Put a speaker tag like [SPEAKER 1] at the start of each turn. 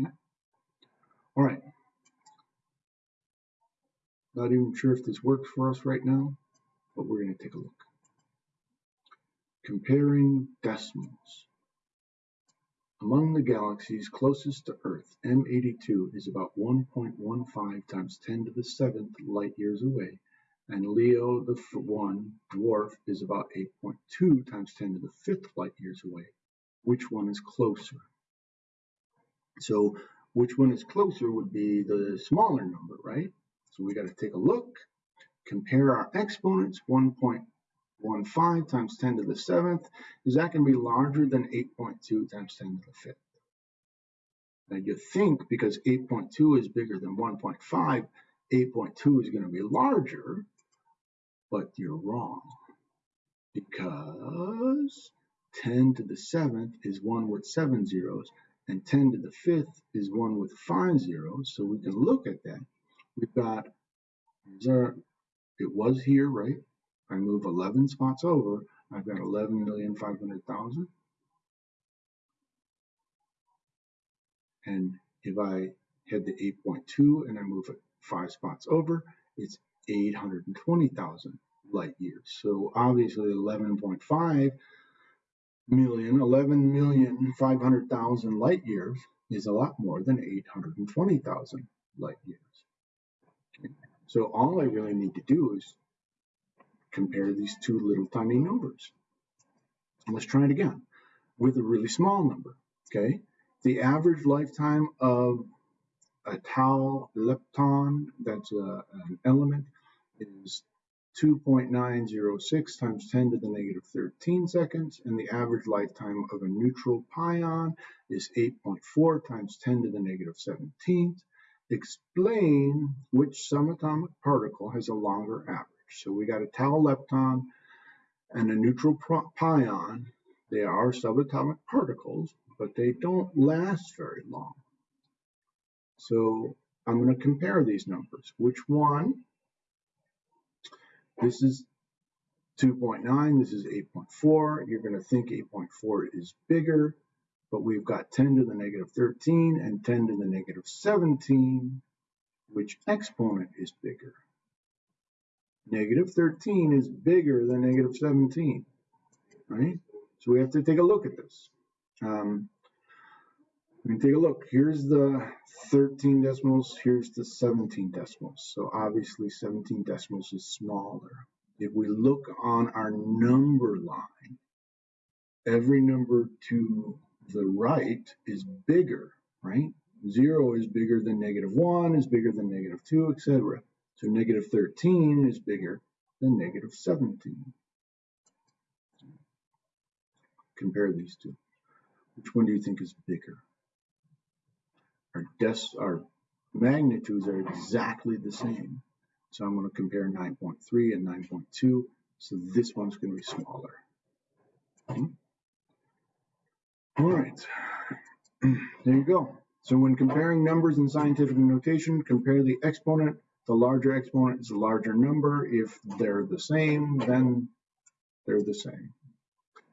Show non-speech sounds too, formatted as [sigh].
[SPEAKER 1] Okay. All right. Not even sure if this works for us right now, but we're going to take a look. Comparing decimals. Among the galaxies closest to Earth, M82 is about 1.15 times 10 to the 7th light years away, and Leo the 1 dwarf is about 8.2 times 10 to the 5th light years away. Which one is closer? So which one is closer would be the smaller number, right? So we got to take a look, compare our exponents, 1.15 times 10 to the 7th. Is that going to be larger than 8.2 times 10 to the 5th? Now you think because 8.2 is bigger than 1.5, 8.2 is going to be larger, but you're wrong. Because 10 to the 7th is 1 with 7 zeros, and 10 to the 5th is 1 with 5 zeros. So we can look at that we've got, it was here, right? I move 11 spots over, I've got 11,500,000. And if I head to 8.2 and I move it five spots over, it's 820,000 light years. So obviously 11.5 million, 11 million 500,000 light years is a lot more than 820,000 light years. So all I really need to do is compare these two little tiny numbers. Let's try it again with a really small number, okay? The average lifetime of a tau lepton, that's a, an element, 2.906 times 10 to the negative 13 seconds, and the average lifetime of a neutral pion is 8.4 times 10 to the negative 17th. Explain which subatomic particle has a longer average. So we got a tau lepton and a neutral pion. They are subatomic particles, but they don't last very long. So I'm going to compare these numbers. Which one? This is 2.9, this is 8.4. You're going to think 8.4 is bigger but we've got 10 to the negative 13 and 10 to the negative 17. Which exponent is bigger? Negative 13 is bigger than negative 17, right? So we have to take a look at this. Um, we can take a look. Here's the 13 decimals, here's the 17 decimals. So obviously 17 decimals is smaller. If we look on our number line, every number to the right is bigger, right? Zero is bigger than negative one, is bigger than negative two, etc. So negative 13 is bigger than negative 17. Compare these two. Which one do you think is bigger? Des our magnitudes are exactly the same. So I'm going to compare 9.3 and 9.2. So this one's going to be smaller. Okay. All right, [clears throat] there you go. So when comparing numbers in scientific notation, compare the exponent. The larger exponent is a larger number. If they're the same, then they're the same.